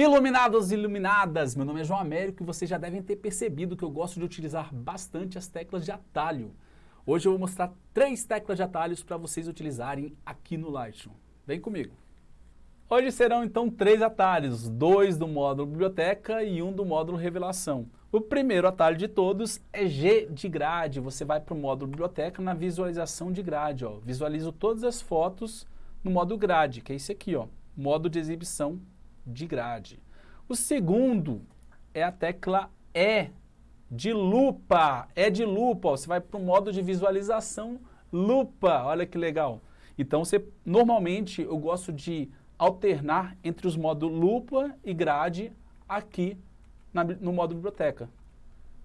Iluminados e iluminadas, meu nome é João Américo e vocês já devem ter percebido que eu gosto de utilizar bastante as teclas de atalho. Hoje eu vou mostrar três teclas de atalhos para vocês utilizarem aqui no Lightroom. Vem comigo! Hoje serão então três atalhos, dois do módulo biblioteca e um do módulo revelação. O primeiro atalho de todos é G de grade, você vai para o módulo biblioteca na visualização de grade, ó. visualizo todas as fotos no modo grade, que é esse aqui, ó, modo de exibição de grade. O segundo é a tecla E de lupa, é de lupa, ó. você vai para o modo de visualização lupa, olha que legal. Então você, normalmente eu gosto de alternar entre os modos lupa e grade aqui na, no modo biblioteca.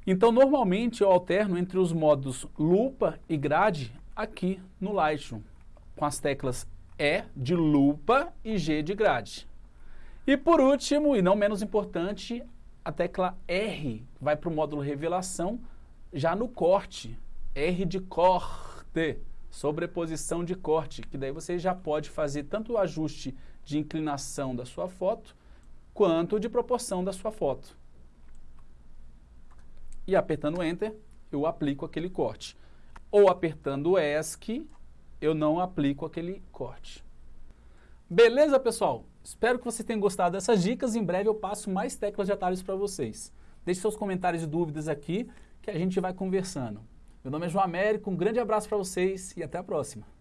Então, normalmente eu alterno entre os modos lupa e grade aqui no Lightroom, com as teclas E de lupa e G de grade. E por último, e não menos importante, a tecla R vai para o módulo revelação já no corte, R de corte sobreposição de corte, que daí você já pode fazer tanto o ajuste de inclinação da sua foto, quanto de proporção da sua foto. E apertando Enter, eu aplico aquele corte. Ou apertando ESC, eu não aplico aquele corte. Beleza, pessoal? Espero que vocês tenham gostado dessas dicas. Em breve eu passo mais teclas de atalhos para vocês. Deixe seus comentários e dúvidas aqui, que a gente vai conversando. Meu nome é João Américo, um grande abraço para vocês e até a próxima.